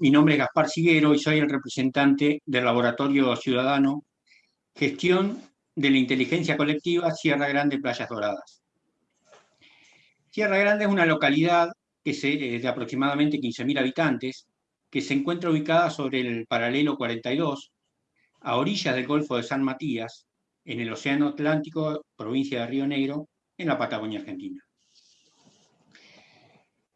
mi nombre es Gaspar Siguero y soy el representante del Laboratorio Ciudadano Gestión de la Inteligencia Colectiva Sierra Grande Playas Doradas. Sierra Grande es una localidad que se, de aproximadamente 15.000 habitantes que se encuentra ubicada sobre el paralelo 42, a orillas del Golfo de San Matías, en el Océano Atlántico, provincia de Río Negro, en la Patagonia Argentina.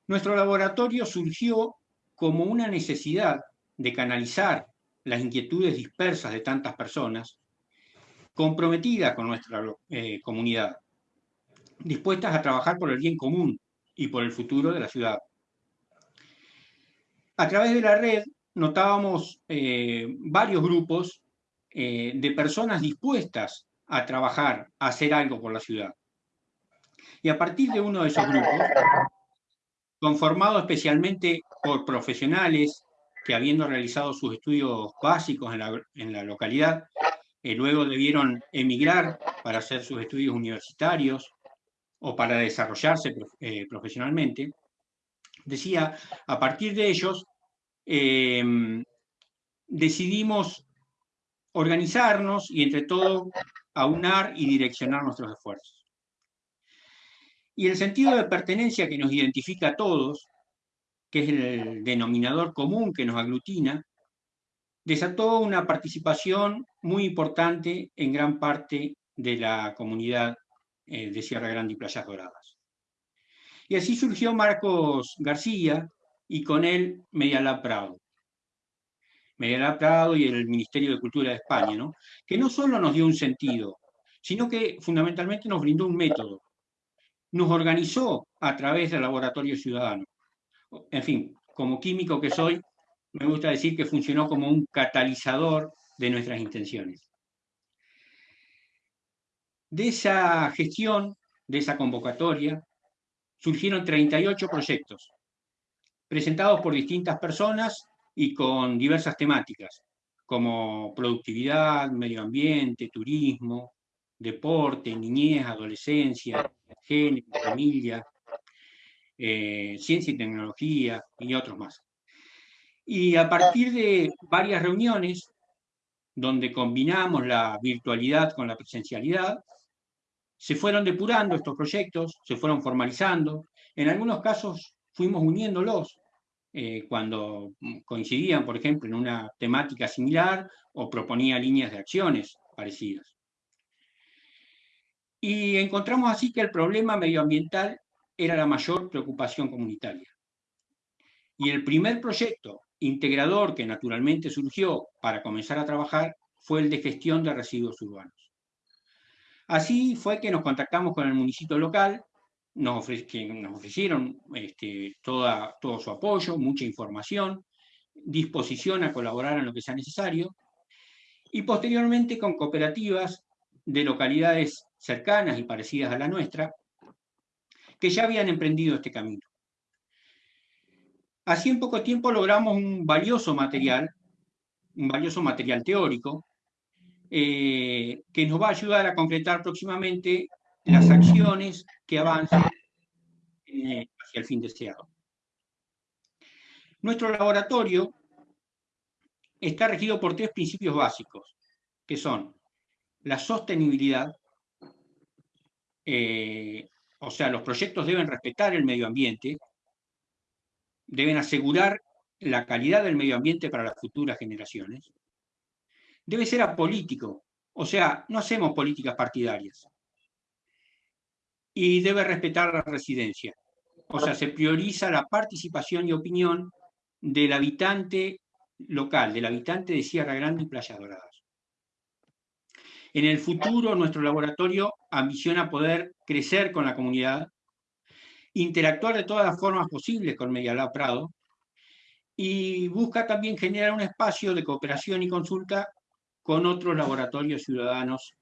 Nuestro laboratorio surgió como una necesidad de canalizar las inquietudes dispersas de tantas personas, comprometidas con nuestra eh, comunidad, dispuestas a trabajar por el bien común y por el futuro de la ciudad. A través de la red notábamos eh, varios grupos eh, de personas dispuestas a trabajar, a hacer algo por la ciudad. Y a partir de uno de esos grupos, conformado especialmente por profesionales que habiendo realizado sus estudios básicos en la, localidad, eh, luego debieron emigrar para hacer sus estudios universitarios o para desarrollarse eh, profesionalmente, decía, a partir de ellos em, decidimos organizarnos y entre todo aunar y direccionar nuestros esfuerzos. Y el sentido de pertenencia que nos identifica a todos, que es el denominador común que nos aglutina, desató una participación muy importante en gran parte de la comunidad eh, de Sierra Grande y Playas Doradas. Y así surgió Marcos García y con él Medialab Prado. Medialab Prado y el Ministerio de Cultura de España, ¿no? que no solo nos dio un sentido, sino que fundamentalmente nos brindó un método, nos organizó a través del laboratorio ciudadano. En fin, como químico que soy, me gusta decir que funcionó como un catalizador de nuestras intenciones. De esa gestión, de esa convocatoria, surgieron 38 proyectos, presentados por distintas personas y con diversas temáticas, como productividad, medio ambiente, turismo, deporte, niñez, adolescencia, género, familia, eh, ciencia y tecnología y otros más. Y a partir de varias reuniones, donde combinamos la virtualidad con la presencialidad, se fueron depurando estos proyectos, se fueron formalizando. En algunos casos fuimos uniéndolos eh, cuando coincidían, por ejemplo, en una temática similar o proponía líneas de acciones parecidas. Y encontramos así que el problema medioambiental era la mayor preocupación comunitaria. Y el primer proyecto integrador que naturalmente surgió para comenzar a trabajar fue el de gestión de residuos urbanos. Así fue que nos contactamos con el municipio local, nos que nos ofrecieron este, todo su apoyo, mucha información, disposición a colaborar en lo que sea necesario, y posteriormente con cooperativas de localidades cercanas y parecidas a la nuestra, que ya habían emprendido este camino. Así en poco tiempo logramos un valioso material, un valioso material teórico, eh, que nos va a ayudar a concretar próximamente las acciones que avancen eh, hacia el fin deseado. Nuestro laboratorio está regido por tres principios básicos, que son la sostenibilidad, eh, o sea, los proyectos deben respetar el medio ambiente, deben asegurar la calidad del medio ambiente para las futuras generaciones, debe ser apolítico, o sea, no hacemos políticas partidarias, y debe respetar la residencia, o sea, se prioriza la participación y opinión del habitante local, del habitante de Sierra Grande y Playa Dorada. En el futuro, nuestro laboratorio ambiciona poder crecer con la comunidad, interactuar de todas las formas posibles con Medialab Prado y busca también generar un espacio de cooperación y consulta con otros laboratorios ciudadanos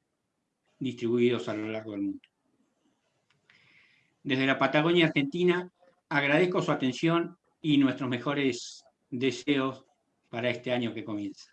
distribuidos a lo largo del mundo. Desde la Patagonia Argentina, agradezco su atención y nuestros mejores deseos para este año que comienza.